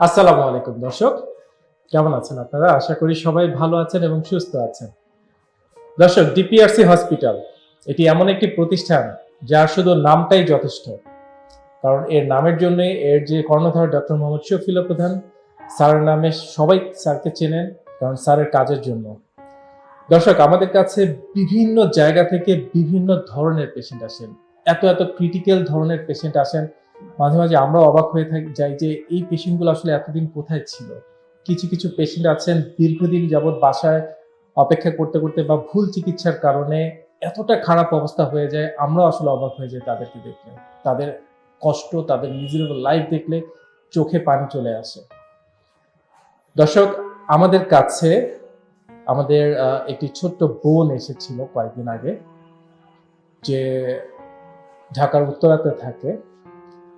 আসসালামু আলাইকুম, দর্শক। কেমন আছেন আপনারা? আশা করি সবাই ভালো আছেন এবং সুস্থ আছেন। দর্শক ডিপিআরসি হসপিটাল এটি এমন একটি প্রতিষ্ঠান যার শুধু নামটাই যথেষ্ট। কারণ এর নামের জন্য এর যে কর্ণধার ডক্টর মোহাম্মদ শফিল প্রধান স্যারের নামে সবাই স্যারকে চেনেন কারণ স্যারের কাজের জন্য। দর্শক, আমাদের কাছে বিভিন্ন জায়গা থেকে বিভিন্ন ধরনের পেশেন্ট আসেন। এত এত ক্রিটিক্যাল ধরনের পেশেন্ট আসেন মাঝে মাঝে আমরা অবাক হয়ে থাকি, যাই যে এই পেশেন্টগুলো আসলে এতদিন কোথায় ছিল? কিছু কিছু পেশেন্ট আছেন দীর্ঘদিন যাবৎ বাসায় অপেক্ষা করতে করতে বা ভুল চিকিৎসার কারণে এতটা খারাপ অবস্থা হয়ে যায়, আমরাও আসলে অবাক হয়ে যাই তাদেরকে দেখলে। তাদের কষ্ট, তাদের মিজারেবল লাইফ দেখলে চোখে পানি চলে আসে। দর্শক, আমাদের কাছে আমাদের একটি ছোট্ট বোন এসেছিল কয়েকদিন আগে, যে ঢাকার উত্তরাতে থাকে।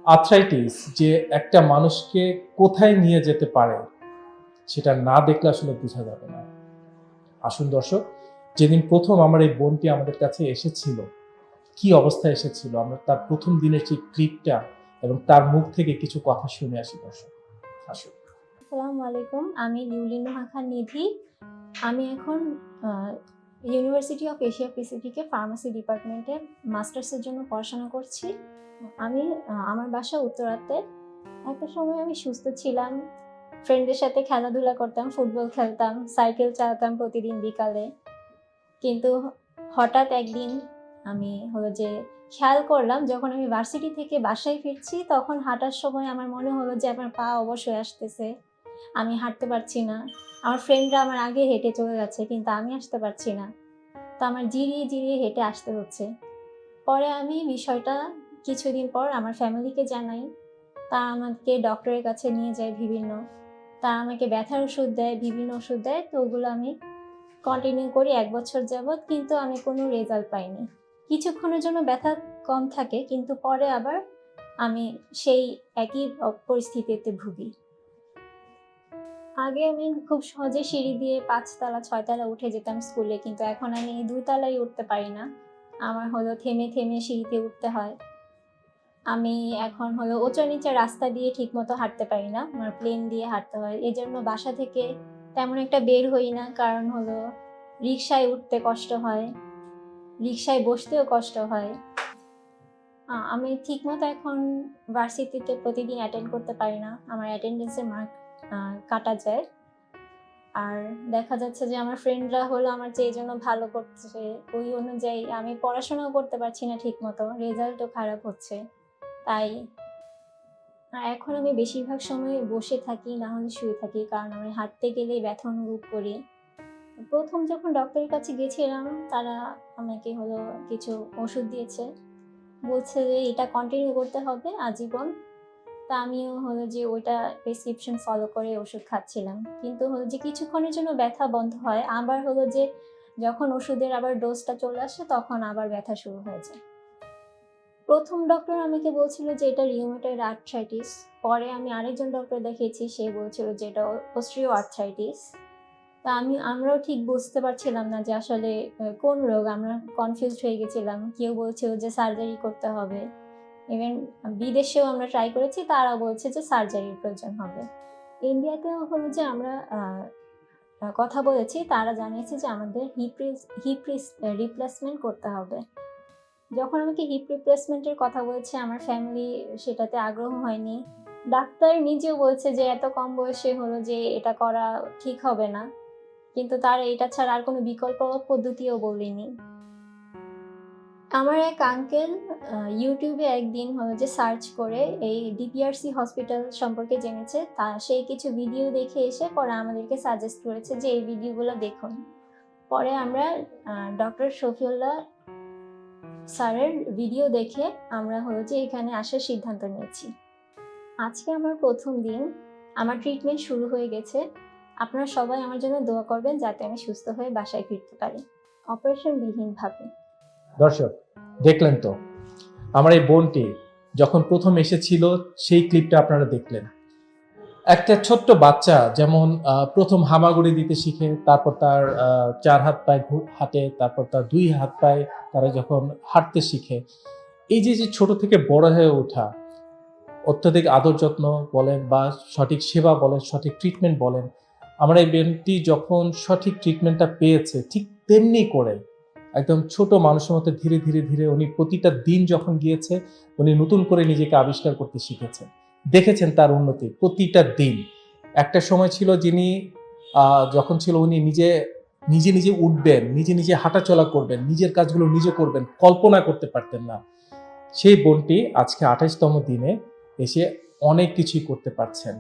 আর্থ্রাইটিস যে একটা মানুষকে কোথায় নিয়ে যেতে পারে, সেটা না দেখলে আসলে বোঝা যাবে না। আসুন দর্শক, যেদিন প্রথম আমার এই বোনটি আমাদের কাছে এসেছিল, কি অবস্থায় এসেছিল, আমরা তার প্রথম দিনের সেই ক্লিপটা এবং তার মুখ থেকে কিছু কথা শুনে আসি দর্শক। আসুন। আসসালামু আলাইকুম, আমি লিউলিন খান নিধি। আমি এখন ইউনিভার্সিটি অফ এশিয়া প্যাসিফিকে ফার্মাসি ডিপার্টমেন্টে মাস্টার্সের জন্য পড়াশোনা করছি। আমি আমার বাসা উত্তরাতে। একটা সময় আমি সুস্থ ছিলাম। ফ্রেন্ডদের সাথে খেলাধুলা করতাম, ফুটবল খেলতাম সাইকেল চালাতাম প্রতিদিন বিকালে। কিন্তু হঠাৎ একদিন আমি হলো যে খেয়াল করলাম, যখন আমি ভার্সিটি থেকে বাসায় ফিরছি, তখন হাঁটার সময় আমার মনে হলো যে আমার পা অবশ্যই আসতেছে। আমি হাঁটতে পারছি না। আমার ফ্রেন্ডরা আমার আগে হেঁটে চলে যাচ্ছে, কিন্তু আমি আসতে পারছি না। তো আমার জিরিয়ে জিরিয়ে হেঁটে আসতে হচ্ছে। পরে আমি বিষয়টা কিছুদিন পর আমার ফ্যামিলিকে জানাই। তারা আমাকে ডক্টরের কাছে নিয়ে যায় বিভিন্ন। তারা আমাকে ব্যথার ওষুধ দেয়, বিভিন্ন ওষুধ দেয়। তো ওগুলো আমি কন্টিনিউ করি এক বছর যাবৎ, কিন্তু আমি কোনো রেজাল্ট পাইনি। কিছুক্ষণের জন্য ব্যথা কম থাকে, কিন্তু পরে আবার আমি সেই একই পরিস্থিতিতে ভুগি। আগে আমি খুব সহজে সিঁড়ি দিয়ে পাঁচতলা, ছয়তলা উঠে যেতাম স্কুলে, কিন্তু এখন আমি দুই তলায় উঠতে পারি না। আমার হলো থেমে থেমে সিঁড়িতে উঠতে হয়। আমি এখন হলো ওচা নিচে রাস্তা দিয়ে ঠিকমতো হাঁটতে পারি না, আমার প্লেন দিয়ে হাঁটতে হয়। এই জন্য বাসা থেকে তেমন একটা বের হই না, কারণ হলো রিক্সায় উঠতে কষ্ট হয় রিক্সায় বসতেও কষ্ট হয়। আমি ঠিকমতো এখন ভার্সিটিতে প্রতিদিন অ্যাটেন্ড করতে পারি না। আমার অ্যাটেন্ডেন্সের মার্ক কাটা যায়। আর দেখা যাচ্ছে যে আমার ফ্রেন্ডরা হলো আমার চেয়ে জন্য ভালো করছে, ওই অনুযায়ী আমি পড়াশোনাও করতে পারছি না ঠিক মতো রেজাল্টও খারাপ হচ্ছে। তাই এখন আমি বেশিরভাগ সময় বসে থাকি, না হলে শুয়ে থাকি, কারণ আমি হাঁটতে গেলেই ব্যথা অনুভব করি। প্রথম যখন ডক্টরের কাছে গেছিলাম, তারা আমাকে হলো কিছু ওষুধ দিয়েছে। বলছে যে এটা কন্টিনিউ করতে হবে, আজীবন তা আমিও হলো যে ওইটা প্রেসক্রিপশন ফলো করে ওষুধ খাচ্ছিলাম। কিন্তু হলো যে কিছুক্ষণের জন্য ব্যথা বন্ধ হয়। আবার হলো যে যখন ওষুধের আবার ডোজটা চলে আসে, তখন আবার ব্যথা শুরু হয়ে যায়। প্রথম ডক্টর আমাকে বলছিল যে এটা রিউমেটয়েড আর্থ্রাইটিস পরে আমি আরেকজন ডক্টর দেখিয়েছি, সে বলছিল যে এটা অস্ট্রিও আর্থ্রাইটিস তা আমি, আমরাও ঠিক বুঝতে পারছিলাম না যে আসলে কোন রোগ? আমরা কনফিউজড হয়ে গেছিলাম। কেউ বলছিল যে সার্জারি করতে হবে। ইভেন বিদেশেও আমরা ট্রাই করেছি তারা বলছে যে সার্জারির প্রয়োজন হবে। ইন্ডিয়াতেও হলো যে আমরা কথা বলেছি, তারা জানিয়েছে যে আমাদের হিপ হিপ রিপ্লেসমেন্ট করতে হবে। যখন আমাকে হিপ রিপ্লেসমেন্টের কথা বলেছে, আমার ফ্যামিলি সেটাতে আগ্রহ হয়নি। ডাক্তার নিজেও বলছে যে এত কম বয়সে হলো যে এটা করা ঠিক হবে না। কিন্তু তার এটা ছাড়া আর কোনো বিকল্প পদ্ধতিও বলেনি। আমার এক আঙ্কেল ইউটিউবে একদিন হলো যে সার্চ করে এই ডিপিআরসি হসপিটাল সম্পর্কে জেনেছে। তা সেই কিছু ভিডিও দেখে এসে পরে আমাদেরকে সাজেস্ট করেছে যে এই ভিডিওগুলো দেখুন। পরে আমরা ডক্টর শফিউল্লাহ স্যারের ভিডিও দেখে আমরা হলো যে এখানে আসার সিদ্ধান্ত নিয়েছি। আজকে আমার প্রথম দিন, আমার ট্রিটমেন্ট শুরু হয়ে গেছে। আপনারা সবাই আমার জন্য দোয়া করবেন যাতে আমি সুস্থ হয়ে বাসায় ফিরতে পারি। অপারেশন বিহীনভাবে। দর্শক, দেখলেন তো, আমার এই বোনটি যখন প্রথম এসেছিল, সেই ক্লিপটা আপনারা দেখলেন। একটা ছোট্ট বাচ্চা যেমন প্রথম হামাগুড়ি দিতে শিখে, তারপর তার চার হাত পায়ে হাঁটে, তারপর তার দুই হাত পায়ে তারা যখন হাঁটতে শিখে, এই যে যে ছোট থেকে বড় হয়ে ওঠা, অত্যধিক আদর যত্ন বলেন বা সঠিক সেবা বলেন, সঠিক ট্রিটমেন্ট বলেন, আমার এই বোনটি যখন সঠিক ট্রিটমেন্টটা পেয়েছে, ঠিক তেমনি করে একদম ছোট মানুষের মতো ধীরে ধীরে ধীরে উনি প্রতিটা দিন যখন গিয়েছে, উনি নতুন করে নিজেকে আবিষ্কার করতে শিখেছেন। দেখেছেন তার উন্নতি প্রতিটা দিন। একটা সময় ছিল যিনি যখন ছিল উনি নিজে নিজে নিজে উঠবেন, নিজে নিজে হাঁটাচলা করবেন, নিজের কাজগুলো নিজে করবেন, কল্পনা করতে পারতেন না। সেই বোনটি আজকে আঠাশতম দিনে এসে অনেক কিছুই করতে পারছেন।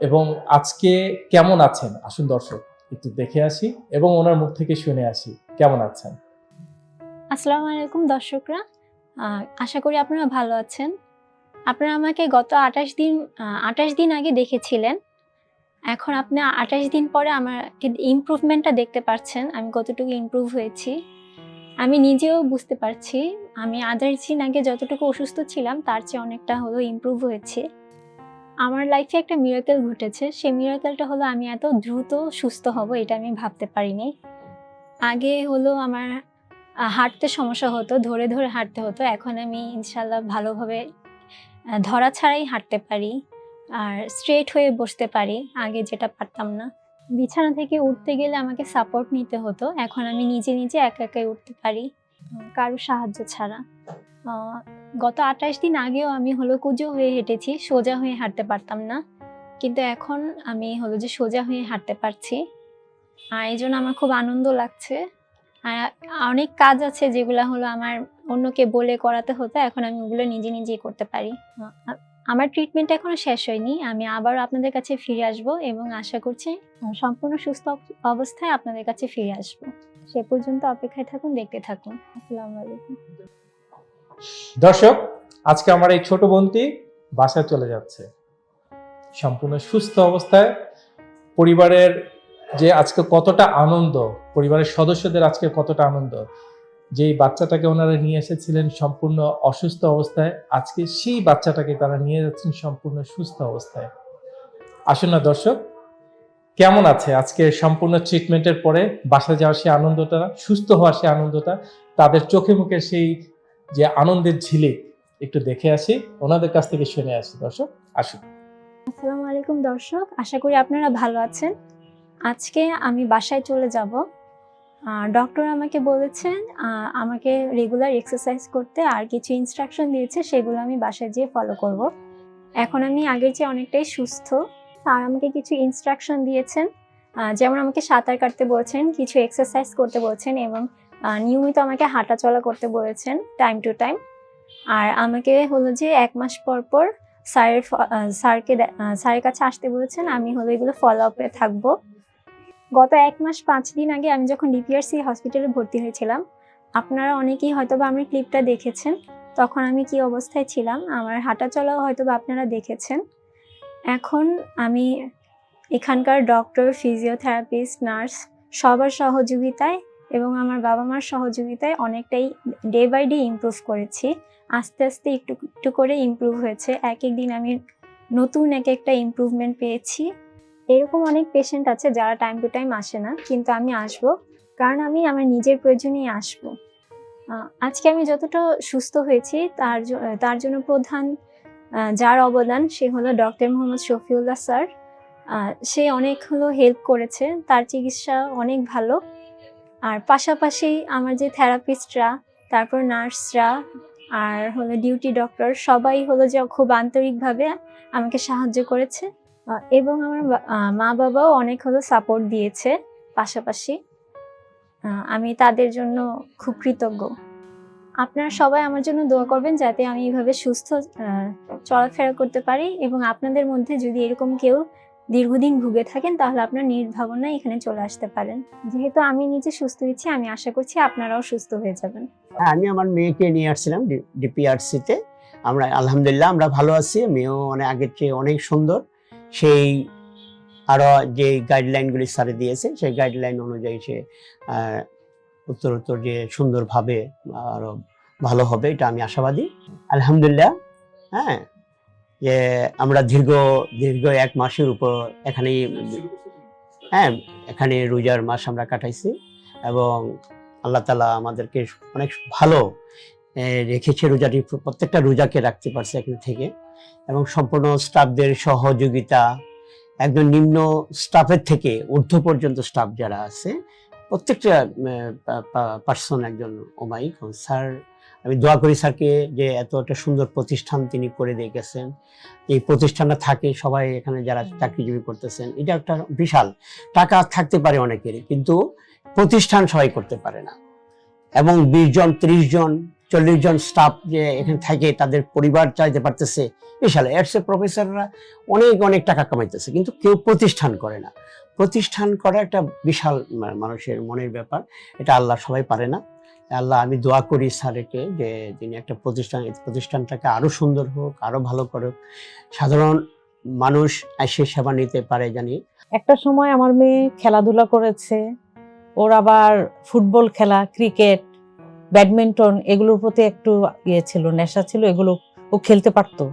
এবং আজকে কেমন আছেন? আসুন দর্শক, একটু দেখে আসি এবং ওনার মুখ থেকে শুনে আসি। কেমন আছেন? আসসালামু আলাইকুম দর্শকরা। আশা করি আপনারা ভালো আছেন। আপনারা আমাকে গত আঠাশ দিন আঠাশ দিন আগে দেখেছিলেন। এখন আপনি আঠাশ দিন পরে আমার ইমপ্রুভমেন্টটা দেখতে পাচ্ছেন। আমি কতটুকু ইমপ্রুভ হয়েছি। আমি নিজেও বুঝতে পারছি। আমি আঠাশ দিন আগে যতটুকু অসুস্থ ছিলাম, তার চেয়ে অনেকটা হলো ইমপ্রুভ হয়েছে। আমার লাইফে একটা মিরাকেল ঘটেছে। সেই মিরাকেলটা হলো আমি এত দ্রুত সুস্থ হব, এটা আমি ভাবতে পারিনি। আগে হলো আমার হাঁটতে সমস্যা হতো, ধরে ধরে হাঁটতে হতো। এখন আমি ইনশাল্লাহ ভালোভাবে ধরা ছাড়াই হাঁটতে পারি আর স্ট্রেট হয়ে বসতে পারি। আগে যেটা পারতাম না। বিছানা থেকে উঠতে গেলে আমাকে সাপোর্ট নিতে হতো। এখন আমি নিজে নিজে একা, একাই উঠতে পারি কারও সাহায্য ছাড়া। গত আঠাশ দিন আগেও আমি হলো কুজো হয়ে হেঁটেছি, সোজা হয়ে হাঁটতে পারতাম না। কিন্তু এখন আমি হলো যে সোজা হয়ে হাঁটতে পারছি। এই জন্য আমার খুব আনন্দ লাগছে। আর অনেক কাজ আছে যেগুলো হলো আমার অন্যকে বলে করাতে হতো, এখন আমি ওগুলো নিজে নিজেই করতে পারি। আমার ট্রিটমেন্ট এখনও শেষ হয়নি, আমি আবার আপনাদের কাছে ফিরে আসব এবং আশা করছি সম্পূর্ণ সুস্থ অবস্থায় আপনাদের কাছে ফিরে আসব। সে পর্যন্ত অপেক্ষায় থাকুন, দেখতে থাকুন। আসসালামু আলাইকুম। দর্শক, আজকে আমার এই ছোট বোনটি বাসায় চলে যাচ্ছে। সম্পূর্ণ সুস্থ অবস্থায় পরিবারের যে আজকে কতটা আনন্দ, পরিবারের সদস্যদের আজকে কতটা আনন্দ। যেই বাচ্চাটাকে ওনারা নিয়ে এসেছিলেন সম্পূর্ণ অসুস্থ অবস্থায়, আজকে সেই বাচ্চাটাকে তারা নিয়ে যাচ্ছেন সম্পূর্ণ সুস্থ অবস্থায়। আসুন না দর্শক, কেমন আছে আজকে সম্পূর্ণ ট্রিটমেন্টের পরে? বাসা যাওয়ার সেই আনন্দটা, সুস্থ হওয়ার সেই আনন্দটা, তাদের চোখে মুখে সেই যে আনন্দের ঝিলিক, একটু দেখে আসি, ওনাদের কাছ থেকে শুনে আসি দর্শক, আসুন। আসসালামু আলাইকুম দর্শক, আশা করি আপনারা ভালো আছেন। আজকে আমি বাসায় চলে যাব। ডক্টর আমাকে বলেছেন আমাকে রেগুলার এক্সারসাইজ করতে আর কিছু ইনস্ট্রাকশন দিয়েছে, সেগুলো আমি বাসায় যেয়ে ফলো করব। এখন আমি আগের চেয়ে অনেকটাই সুস্থ। আর আমাকে কিছু ইনস্ট্রাকশন দিয়েছেন যেমন আমাকে সাঁতার কাটতে বলেছেন, কিছু এক্সারসাইজ করতে বলেছেন এবং নিয়মিত আমাকে হাঁটা চলা করতে বলেছেন টাইম টু টাইম আর আমাকে হলো যে এক মাস পর পর স্যারের স্যারকে স্যারের কাছে আসতে বলেছেন, আমি হলো এগুলো ফলো আপে থাকব। গত এক মাস পাঁচ দিন আগে আমি যখন ডিপিআরসি হসপিটালে ভর্তি হয়েছিলাম, আপনারা অনেকেই হয়তো বা আমার ক্লিপটা দেখেছেন। তখন আমি কি অবস্থায় ছিলাম? আমার হাঁটা চলাও হয়তো বা আপনারা দেখেছেন। এখন আমি এখানকার ডক্টর ফিজিওথেরাপিস্ট নার্স সবার সহযোগিতায় এবং আমার বাবা মার সহযোগিতায় অনেকটাই ডে বাই ডে ইমপ্রুভ করেছি। আস্তে আস্তে একটু একটু করে ইমপ্রুভ হয়েছে। এক এক দিন আমি নতুন এক একটা ইমপ্রুভমেন্ট পেয়েছি। এরকম অনেক পেশেন্ট আছে যারা টাইম টু টাইম আসে না, কিন্তু আমি আসব কারণ আমি আমার নিজের প্রয়োজনেই আসব। আজকে আমি যতটা সুস্থ হয়েছি তার তার জন্য প্রধান যার অবদান সে হলো ডক্টর মোহাম্মদ শফিউল্লাহ স্যার। সে অনেক হলো হেল্প করেছে, তার চিকিৎসা অনেক ভালো। আর পাশাপাশি আমার যে থেরাপিস্টরা তারপর নার্সরা আর হলো ডিউটি ডক্টর সবাই হলো যে খুব আন্তরিকভাবে আমাকে সাহায্য করেছে। এবং আমার মা বাবাও অনেক হলো সাপোর্ট দিয়েছে পাশাপাশি। আমি তাদের জন্য খুব কৃতজ্ঞ। আপনারা সবাই আমার জন্য দোয়া করবেন যাতে আমি এইভাবে সুস্থ চলাফেরা করতে পারি এবং আপনাদের মধ্যে যদি এরকম কেউ দীর্ঘদিন ভুগে থাকেন তাহলে আপনার নির্ভাবনায় এখানে চলে আসতে পারেন। যেহেতু আমি নিজে সুস্থ হয়েছি আমি আশা করছি আপনারাও সুস্থ হয়ে যাবেন। হ্যাঁ, আমি আমার মেয়েকে নিয়ে আসছিলাম ডিপিআরসিতে। আমরা আলহামদুলিল্লাহ আমরা ভালো আছি। মেয়েও অনেক আগের চেয়ে অনেক সুন্দর। সেই আরও যে গাইডলাইনগুলি স্যারে দিয়েছে সেই গাইডলাইন অনুযায়ী সে আহ, উত্তর উত্তর যে সুন্দরভাবে আরও ভালো হবে এটা আমি আশাবাদী। আলহামদুলিল্লাহ হ্যাঁ যে আমরা দীর্ঘ দীর্ঘ এক মাসের উপর এখানেই হ্যাঁ এখানে রোজার মাস আমরা কাটাইছি এবং আল্লাহ তালা আমাদেরকে অনেক ভালো রেখেছে রোজাটি, প্রত্যেকটা রোজাকে রাখতে পারছে এখান থেকে। এবং সম্পূর্ণ স্টাফদের সহযোগিতা একজন নিম্ন স্টাফের থেকে ঊর্ধ্ব পর্যন্ত স্টাফ যারা আছে, প্রত্যেকটা পার্সন একজন ওমাইক স্যার, আমি দোয়া করি স্যারকে যে এত একটা সুন্দর প্রতিষ্ঠান তিনি করে দিয়ে গেছেন। এই প্রতিষ্ঠানটা থাকে, সবাই এখানে যারা চাকরিজীবী করতেছেন, এটা একটা বিশাল। টাকা থাকতে পারে অনেকেরই, কিন্তু প্রতিষ্ঠান সবাই করতে পারে না। এবং বিশ জন, ত্রিশ জন চল্লিশ জন স্টাফ যে এখানে থাকে, তাদের পরিবার চাইতে পারতেছে। বিশাল এর সে প্রফেসররা অনেক অনেক টাকা কামাইতেছে, কিন্তু কেউ প্রতিষ্ঠান করে না। প্রতিষ্ঠান করা একটা বিশাল মানুষের মনের ব্যাপার। এটা আল্লাহ সবাই পারে না। আল্লাহ, আমি দোয়া করি স্যারকে যে তিনি একটা প্রতিষ্ঠান প্রতিষ্ঠানটাকে আরও সুন্দর হোক, আরও ভালো করুক। সাধারণ মানুষ এসে সেবা নিতে পারে জানি। একটা সময় আমার মেয়ে খেলাধুলা করেছে, ওর আবার ফুটবল খেলা, ক্রিকেট ব্যাডমিন্টন এগুলোর প্রতি একটু ইয়ে ছিল, নেশা ছিল, এগুলো ও খেলতে পারতো।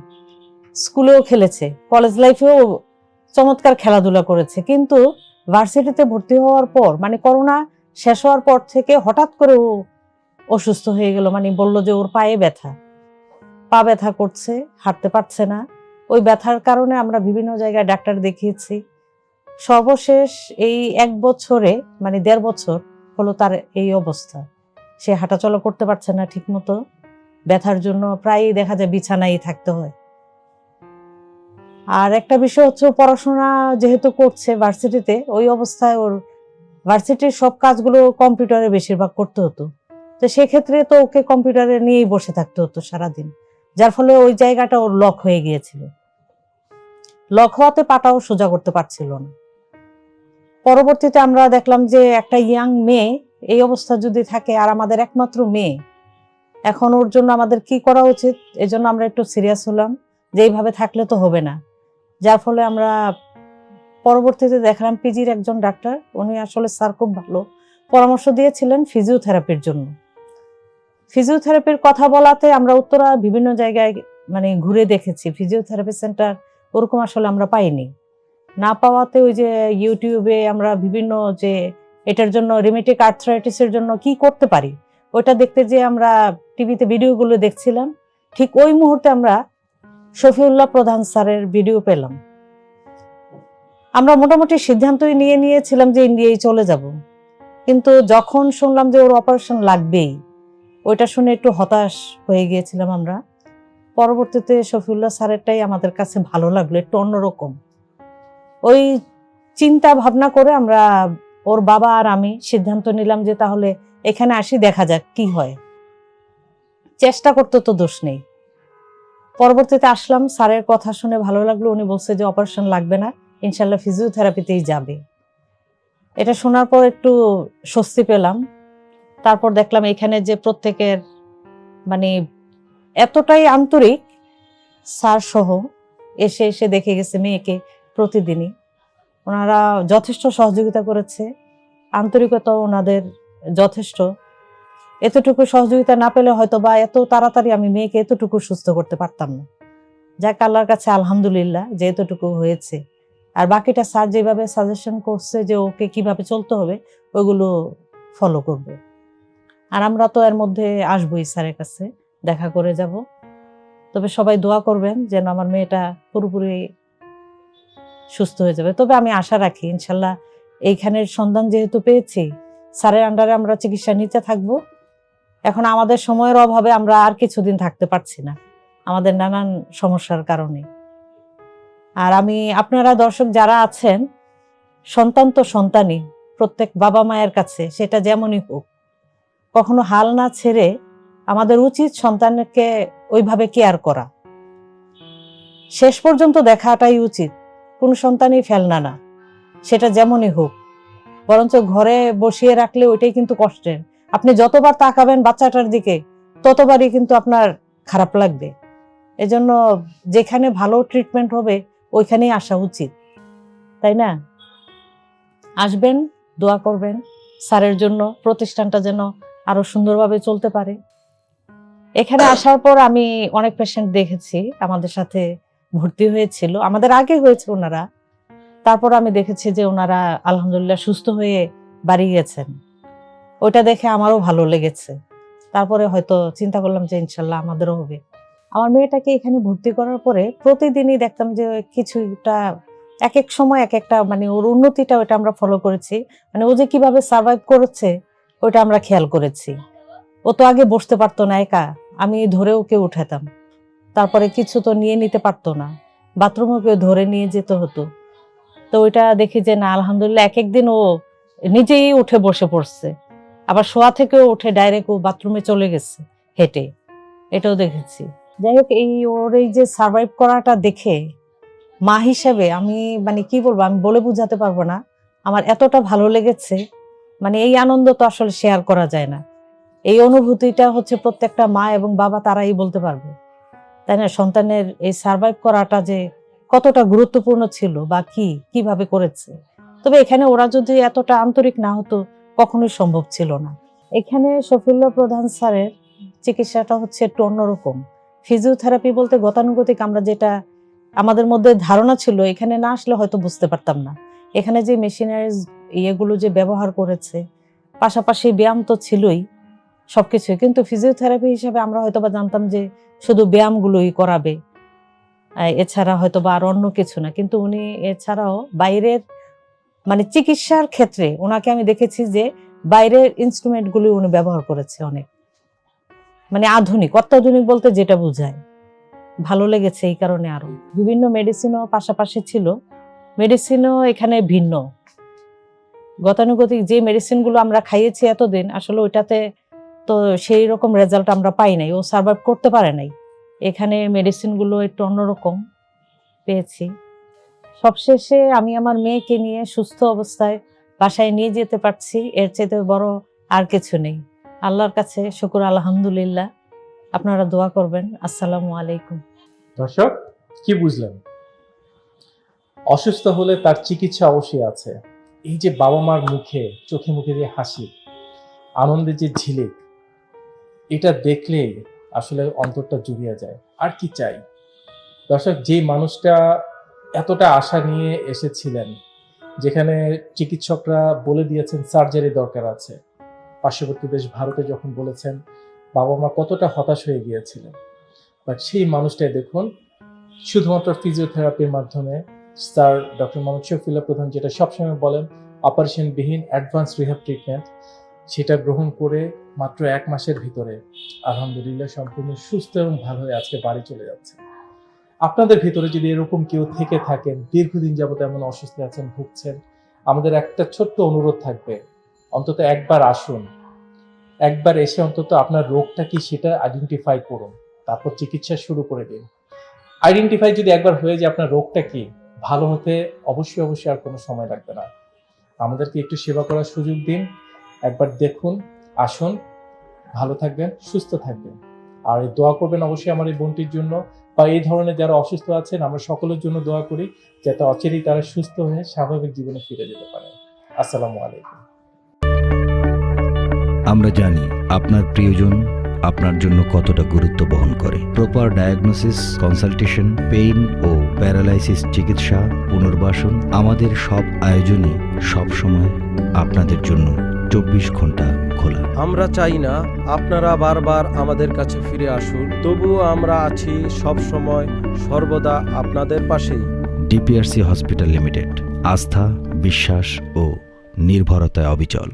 স্কুলেও খেলেছে কলেজ লাইফেও চমৎকার খেলাধুলা করেছে। কিন্তু ভার্সিটিতে ভর্তি হওয়ার পর মানে করোনা শেষ হওয়ার পর থেকে হঠাৎ করে ও অসুস্থ হয়ে গেল মানে বলল যে ওর পায়ে ব্যথা। পা ব্যথা করছে, হাঁটতে পারছে না। ওই ব্যথার কারণে আমরা বিভিন্ন জায়গায় ডাক্তার দেখিয়েছি। সর্বশেষ এই এক বছরে মানে দেড় বছর হলো তার এই অবস্থা। সে হাঁটাচলা করতে পারছে না ঠিক মতো ব্যথার জন্য প্রায়ই দেখা যায় বিছানায় থাকতে হয়। আর একটা বিষয় হচ্ছে পড়াশোনা যেহেতু করছে ভার্সিটিতে, ওই অবস্থায় ওর ভার্সিটির সব কাজগুলো কম্পিউটারে বেশিরভাগ করতে হতো। তো সেক্ষেত্রে তো ওকে কম্পিউটারে নিয়েই বসে থাকতে হতো সারাদিন, যার ফলে ওই জায়গাটা ওর লক হয়ে গিয়েছিল। লক হওয়াতে পাটাও সোজা করতে পারছিল না। পরবর্তীতে আমরা দেখলাম যে একটা ইয়াং মেয়ে এই অবস্থা যদি থাকে আর আমাদের একমাত্র মেয়ে, এখন ওর জন্য আমাদের কি করা উচিত? এজন্য আমরা একটু সিরিয়াস হলাম যে এইভাবে থাকলে তো হবে না। যার ফলে আমরা পরবর্তীতে দেখলাম পিজির একজন ডাক্তার, উনি আসলে স্যার খুব ভালো। পরামর্শ দিয়েছিলেন ফিজিওথেরাপির জন্য। ফিজিওথেরাপির কথা বলাতে আমরা উত্তরা বিভিন্ন জায়গায় মানে ঘুরে দেখেছি। ফিজিওথেরাপি সেন্টার ওরকম আসলে আমরা পাইনি। না পাওয়াতে ওই যে ইউটিউবে আমরা বিভিন্ন যে এটার জন্য রিমেটিক আর্থ্রাইটিসের জন্য কি করতে পারি? ওটা দেখতে যে আমরা টিভিতে ভিডিওগুলো দেখছিলাম, ঠিক ওই মুহূর্তে আমরা শফিউল্লাহ প্রধান স্যারের ভিডিও পেলাম। আমরা মোটামুটি সিদ্ধান্তই নিয়ে নিয়েছিলাম যে ইন্ডিয়ায় চলে যাব। কিন্তু যখন শুনলাম যে ওর অপারেশন লাগবেই, ওইটা শুনে একটু হতাশ হয়ে গিয়েছিলাম আমরা। পরবর্তীতে শফিউল্লাহ স্যারেরটাই আমাদের কাছে ভালো লাগল, একটু অন্যরকম। ওই চিন্তা ভাবনা করে আমরা ওর বাবা আর আমি সিদ্ধান্ত নিলাম যে তাহলে এখানে আসি, দেখা যাক কি হয়। চেষ্টা করতে তো দোষ নেই। পরবর্তীতে আসলাম, স্যারের কথা শুনে ভালো লাগল। উনি বলছে যে অপারেশন লাগবে না ইনশাল্লাহ ফিজিওথেরাপিতেই যাবে। এটা শোনার পর একটু স্বস্তি পেলাম। তারপর দেখলাম এখানে যে প্রত্যেকের মানে এতটাই আন্তরিক, স্যার সহ এসে এসে দেখে গেছে মেয়েকে প্রতিদিনই। ওনারা যথেষ্ট সহযোগিতা করেছে। আন্তরিকতা ওনাদের যথেষ্ট। এতটুকু সহযোগিতা না পেলে হয়তো বা এত তাড়াতাড়ি আমি মেয়েকে এতটুকু সুস্থ করতে পারতাম না। যাক, আল্লাহর কাছে আলহামদুলিল্লাহ যে এতটুকু হয়েছে। আর বাকিটা স্যার যেভাবে সাজেশন করছে যে ওকে কীভাবে চলতে হবে, ওইগুলো ফলো করবে। আর আমরা তো এর মধ্যে আসবোই স্যারের কাছে, দেখা করে যাব। তবে সবাই দোয়া করবেন যেন আমার মেয়েটা পুরোপুরি সুস্থ হয়ে যাবে। তবে আমি আশা রাখি, ইনশাল্লাহ এইখানের সন্ধান যেহেতু পেয়েছি, স্যারের আন্ডারে আমরা চিকিৎসা নিতে থাকব। এখন আমাদের সময়ের অভাবে আমরা আর কিছুদিন থাকতে পারছি না, আমাদের নানান সমস্যার কারণে। আর আমি, আপনারা দর্শক যারা আছেন, সন্তান তো সন্তানই, প্রত্যেক বাবা মায়ের কাছে সেটা যেমনই হোক, কখনো হাল না ছেড়ে আমাদের উচিত সন্তানকে ওইভাবে কেয়ার করা। শেষ পর্যন্ত দেখাটাই উচিত। কোন সন্তানই ফেলনা না। সেটা যেমনই হোক। বরঞ্চ ঘরে বসিয়ে রাখলে ওইটাই কিন্তু কষ্টের। আপনি যতবার তাকাবেন বাচ্চাটার দিকে, ততবারই কিন্তু আপনার খারাপ লাগবে। এজন্য যেখানে ভালো ট্রিটমেন্ট হবে, ওইখানেই আসা উচিত। তাই না? আসবেন, দোয়া করবেন, স্যারের জন্য প্রতিষ্ঠানটা যেন আরও সুন্দরভাবে চলতে পারে। এখানে আসার পর আমি অনেক পেশেন্ট দেখেছি আমাদের সাথে। ভর্তি হয়েছিল। আমাদের আগে হয়েছে ওনারা। তারপর আমি দেখেছি যে ওনারা আলহামদুলিল্লাহ সুস্থ হয়ে বাড়ি গেছেন। ওটা দেখে আমারও ভালো লেগেছে। তারপরে হয়তো চিন্তা করলাম যে ইনশাল্লাহ আমাদেরও হবে। আমার মেয়েটাকে এখানে ভর্তি করার পরে প্রতিদিনই দেখতাম যে কিছুটা এক এক সময় এক একটা মানে ওর উন্নতিটা ওটা আমরা ফলো করেছি। মানে ও যে কীভাবে সার্ভাইভ করেছে ওটা আমরা খেয়াল করেছি। ও তো আগে বসতে পারতো না একা। আমি ধরে ওকে উঠাতাম। তারপরে কিছু তো নিয়ে নিতে পারতো না। বাথরুমে ধরে নিয়ে যেতে হতো। তো ওইটা দেখি যে না, আলহামদুলিল্লাহ এক একদিন ও নিজেই উঠে বসে পড়ছে। আবার শোয়া থেকেও উঠে ডাইরেক্ট ও বাথরুমে চলে গেছে, হেঁটে। এটাও দেখেছি। যাই হোক, এই ওর এই যে সার্ভাইভ করাটা দেখে মা হিসেবে আমি মানে কি বলব, আমি বলে বোঝাতে পারব না। আমার এতটা ভালো লেগেছে মানে এই আনন্দ তো আসলে শেয়ার করা যায় না। এই অনুভূতিটা হচ্ছে প্রত্যেকটা মা এবং বাবা তারাই বলতে পারবে। তাই না? সন্তানের এই সার্ভাইভ করাটা যে কতটা গুরুত্বপূর্ণ ছিল বা কি, কীভাবে করেছে? তবে এখানে ওরা যদি এতটা আন্তরিক না হতো, কখনোই সম্ভব ছিল না। এখানে শফিউল্লাহ প্রধান স্যারের চিকিৎসাটা হচ্ছে একটু অন্যরকম। ফিজিওথেরাপি বলতে গতানুগতিক আমরা যেটা আমাদের মধ্যে ধারণা ছিল, এখানে না আসলে হয়তো বুঝতে পারতাম না। এখানে যে মেশিনারিজ ইয়েগুলো যে ব্যবহার করেছে, পাশাপাশি ব্যায়াম তো ছিলই। সবকিছুই। কিন্তু ফিজিওথেরাপি হিসেবে আমরা হয়তো বা জানতাম যে শুধু ব্যায়ামগুলোই করাবে। এছাড়া হয়তো বা আর অন্য কিছু না। কিন্তু উনি এছাড়াও বাইরের মানে চিকিৎসার ক্ষেত্রে ওনাকে আমি দেখেছি যে বাইরের ইনস্ট্রুমেন্টগুলি উনি ব্যবহার করেছে অনেক। মানে আধুনিক, অত্যাধুনিক বলতে যেটা বোঝায়। ভালো লেগেছে এই কারণে আরও। বিভিন্ন মেডিসিনও পাশাপাশি ছিল। মেডিসিনও এখানে ভিন্ন। গতানুগতিক যে মেডিসিনগুলো আমরা খাইয়েছি এতদিন, আসলে ওইটাতে তো সেই রকম রেজাল্ট আমরা পাই নাই। ও সার্ভাইভ করতে পারে নাই। এখানে মেডিসিনগুলো একটু অন্যরকম পেয়েছি। সবশেষে আমি আমার মেয়েকে নিয়ে সুস্থ অবস্থায় বাসায় নিয়ে যেতে পারছি। এর চেয়ে বড় আর কিছু নেই। আল্লাহর কাছে শুকুর, আলহামদুলিল্লাহ। আপনারা দোয়া করবেন। আসসালামু আলাইকুম। দর্শক, কি বুঝলেন? অসুস্থ হলে তার চিকিৎসা অবশ্যই আছে। এই যে বাবা মার মুখে, চোখে মুখে যে হাসি আনন্দের যে ঝিলিক এটা দেখলেই আসলে অন্তরটা জুড়িয়ে যায়। আর কি চাই? দর্শক যে মানুষটা এতটা আশা নিয়ে এসেছিলেন, যেখানে চিকিৎসকরা বলে দিয়েছেন সার্জারি দরকার আছে। পার্শ্ববর্তী দেশ ভারতে যখন বলেছেন বাবা মা কতটা হতাশ হয়ে গিয়েছিলেন। বাট সেই মানুষটাই দেখুন, শুধুমাত্র ফিজিওথেরাপির মাধ্যমে স্যার ডক্টর মোহাম্মদ শফিল্লা প্রধান যেটা সবসময় বলেন অপারেশনবিহীন অ্যাডভান্স রিহাব ট্রিটমেন্ট সেটা গ্রহণ করে মাত্র এক মাসের ভিতরে আলহামদুলিল্লাহ সম্পূর্ণ সুস্থ এবং ভালো হয়ে আজকে বাড়ি চলে যাচ্ছে। আপনাদের ভিতরে যদি এরকম কেউ থেকে থাকেন, দীর্ঘদিন যাবত এমন অসুস্থ আছেন, ভুগছেন, আমাদের একটা ছোট্ট অনুরোধ থাকবে, অন্তত একবার আসুন। একবার এসে অন্তত আপনার রোগটা কি সেটা আইডেন্টিফাই করুন, তারপর চিকিৎসা শুরু করে দিন। আইডেন্টিফাই যদি একবার হয়ে যায় আপনার রোগটা কি, ভালো হতে অবশ্যই অবশ্যই আর কোনো সময় লাগবে না। আমাদেরকে একটু সেবা করার সুযোগ দিন। একবার দেখুন, আসুন, ভালো থাকবেন, সুস্থ থাকবেন। আর দোয়া করবেন অবশ্যই আমার এই বোনটির জন্য। বা এই ধরনের যারা অসুস্থ আছেন, আমরা সকলের জন্য দোয়া করি যাতে অচিরেই তারা সুস্থ হয়ে স্বাভাবিক জীবনে ফিরে যেতে পারে। আসসালামু আলাইকুম। আমরা জানি আপনার প্রিয়জন আপনার জন্য কতটা গুরুত্ব বহন করে। প্রপার ডায়াগনোসিস কনসালটেশন পেইন ও প্যারালাইসিস চিকিৎসা, পুনর্বাসন আমাদের সব আয়োজনই সব সময় আপনাদের জন্য চব্বিশ ঘণ্টা খোলা। আমরা চাই না আপনারা বারবার আমাদের কাছে ফিরে আসুন তবুও আমরা আছি সব সময় সর্বদা আপনাদের পাশেই। ডিপিআরসি হসপিটাল লিমিটেড আস্থা বিশ্বাস ও নির্ভরতায় অবিচল।